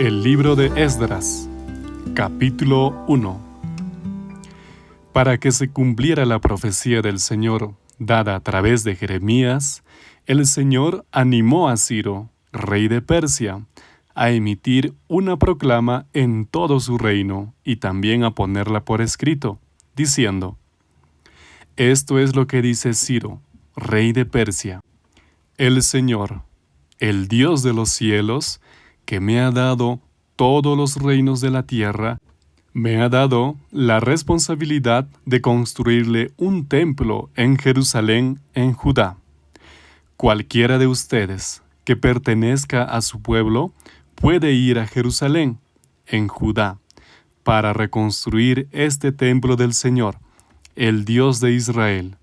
El libro de Esdras, capítulo 1 Para que se cumpliera la profecía del Señor dada a través de Jeremías, el Señor animó a Ciro, rey de Persia, a emitir una proclama en todo su reino y también a ponerla por escrito, diciendo, Esto es lo que dice Ciro, rey de Persia. El Señor, el Dios de los cielos, que me ha dado todos los reinos de la tierra, me ha dado la responsabilidad de construirle un templo en Jerusalén, en Judá. Cualquiera de ustedes que pertenezca a su pueblo puede ir a Jerusalén, en Judá, para reconstruir este templo del Señor, el Dios de Israel,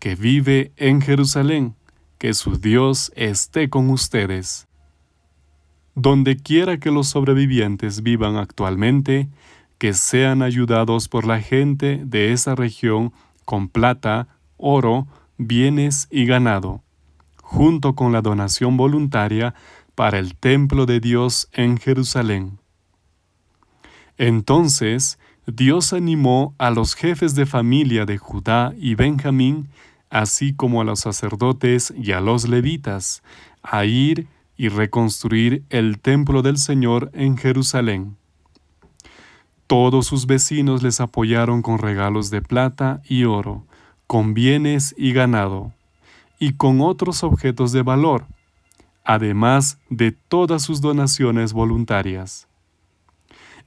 que vive en Jerusalén, que su Dios esté con ustedes. Donde quiera que los sobrevivientes vivan actualmente, que sean ayudados por la gente de esa región con plata, oro, bienes y ganado, junto con la donación voluntaria para el templo de Dios en Jerusalén. Entonces Dios animó a los jefes de familia de Judá y Benjamín, así como a los sacerdotes y a los levitas, a ir y reconstruir el templo del Señor en Jerusalén. Todos sus vecinos les apoyaron con regalos de plata y oro, con bienes y ganado, y con otros objetos de valor, además de todas sus donaciones voluntarias.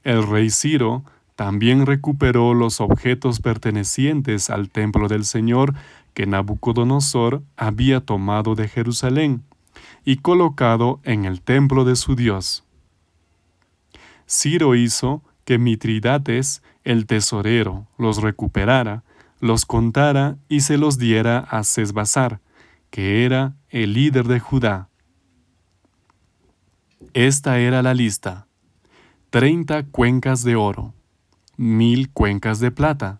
El rey Ciro también recuperó los objetos pertenecientes al templo del Señor que Nabucodonosor había tomado de Jerusalén y colocado en el templo de su Dios. Ciro hizo que Mitridates, el tesorero, los recuperara, los contara y se los diera a Sesbazar, que era el líder de Judá. Esta era la lista. Treinta cuencas de oro, mil cuencas de plata,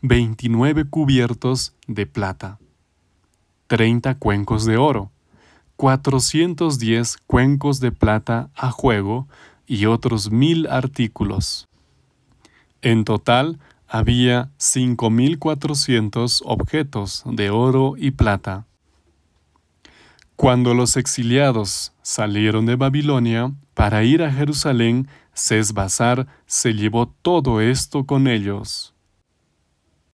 veintinueve cubiertos de plata, treinta cuencos de oro, cuatrocientos diez cuencos de plata a juego y otros mil artículos. En total había cinco mil cuatrocientos objetos de oro y plata. Cuando los exiliados salieron de Babilonia para ir a Jerusalén, Sesbazar se llevó todo esto con ellos.